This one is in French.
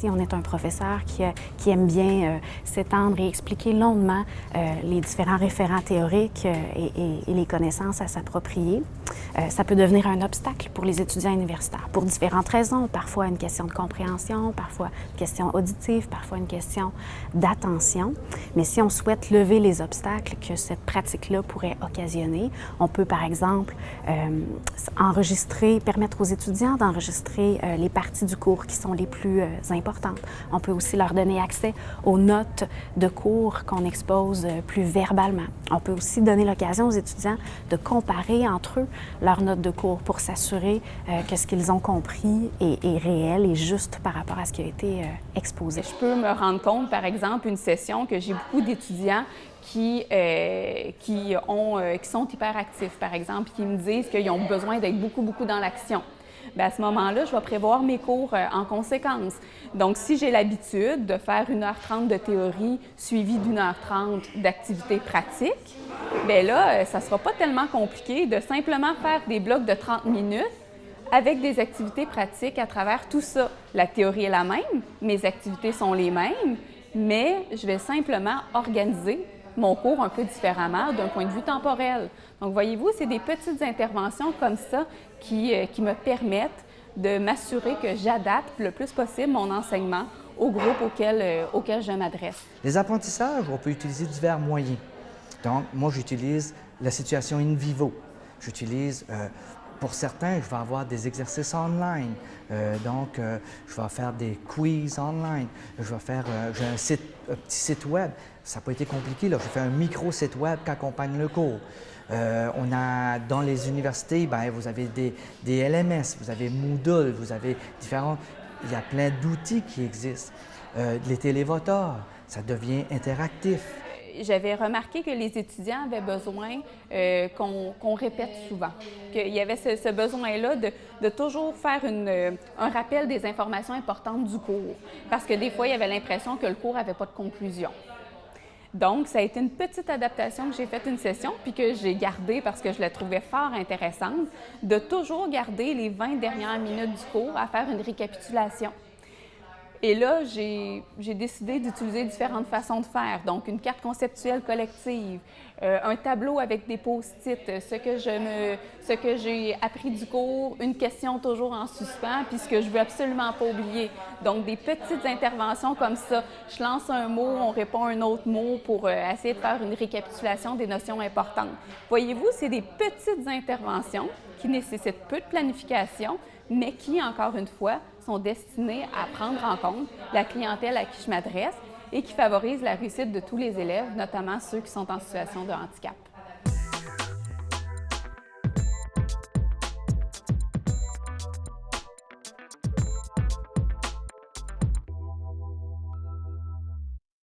Si on est un professeur qui, qui aime bien s'étendre et expliquer longuement les différents référents théoriques et, et, les connaissances à s'approprier, ça peut devenir un obstacle pour les étudiants universitaires pour différentes raisons. Parfois une question de compréhension, parfois une question auditive, parfois une question d'attention. Mais si on souhaite lever les obstacles que cette pratique-là pourrait occasionner, on peut par exemple euh, enregistrer, permettre aux étudiants d'enregistrer euh, les parties du cours qui sont les plus euh, On peut aussi leur donner accès aux notes de cours qu'on expose plus verbalement. On peut aussi donner l'occasion aux étudiants de comparer entre eux leurs notes de cours pour s'assurer que ce qu'ils ont compris est, réel et juste par rapport à ce qui a été exposé. Je peux me rendre compte, par exemple, une session que j'ai beaucoup d'étudiants qui, euh, qui, euh, qui sont hyperactifs, par exemple, qui me disent qu'ils ont besoin d'être beaucoup, beaucoup dans l'action. Bien, à ce moment-là, je vais prévoir mes cours euh, en conséquence. Donc, si j'ai l'habitude de faire 1h30 de théorie suivie d'une heure 30 d'activité pratique, bien là, ça ne sera pas tellement compliqué de simplement faire des blocs de 30 minutes avec des activités pratiques à travers tout ça. La théorie est la même, mes activités sont les mêmes, mais je vais simplement organiser mon cours un peu différemment d'un point de vue temporel. Donc, voyez-vous, c'est des petites interventions comme ça qui, euh, qui me permettent de m'assurer que j'adapte le plus possible mon enseignement au groupe auquel, euh, auquel je m'adresse. Les apprentissages, on peut utiliser divers moyens. Donc, moi, j'utilise la situation in vivo. J'utilise euh, pour certains, je vais avoir des exercices online. Euh, donc, euh, je vais faire des quiz online. Je vais faire, euh, un, site, un petit site web. Ça n'a pas été compliqué. Là. Je fais un micro-site web qui accompagne le cours. on a, dans les universités, ben, vous avez des, des, LMS, vous avez Moodle, vous avez différents... Il y a plein d'outils qui existent. les télévoteurs, ça devient interactif j'avais remarqué que les étudiants avaient besoin euh, qu'on répète souvent, qu'il y avait ce, besoin-là de, toujours faire euh, un rappel des informations importantes du cours, parce que des fois, il y avait l'impression que le cours n'avait pas de conclusion. Donc, ça a été une petite adaptation que j'ai faite une session, puis que j'ai gardée parce que je la trouvais fort intéressante, de toujours garder les 20 dernières minutes du cours à faire une récapitulation. Et là, j'ai décidé d'utiliser différentes façons de faire. Donc, une carte conceptuelle collective, euh, un tableau avec des post-it, ce que je me, ce que j'ai appris du cours, une question toujours en suspens, puis ce que je veux absolument pas oublier. Donc, des petites interventions comme ça. Je lance un mot, on répond un autre mot pour euh, essayer de faire une récapitulation des notions importantes. Voyez-vous, c'est des petites interventions qui nécessitent peu de planification, mais qui, encore une fois, destinées à prendre en compte la clientèle à qui je m'adresse et qui favorisent la réussite de tous les élèves, notamment ceux qui sont en situation de handicap.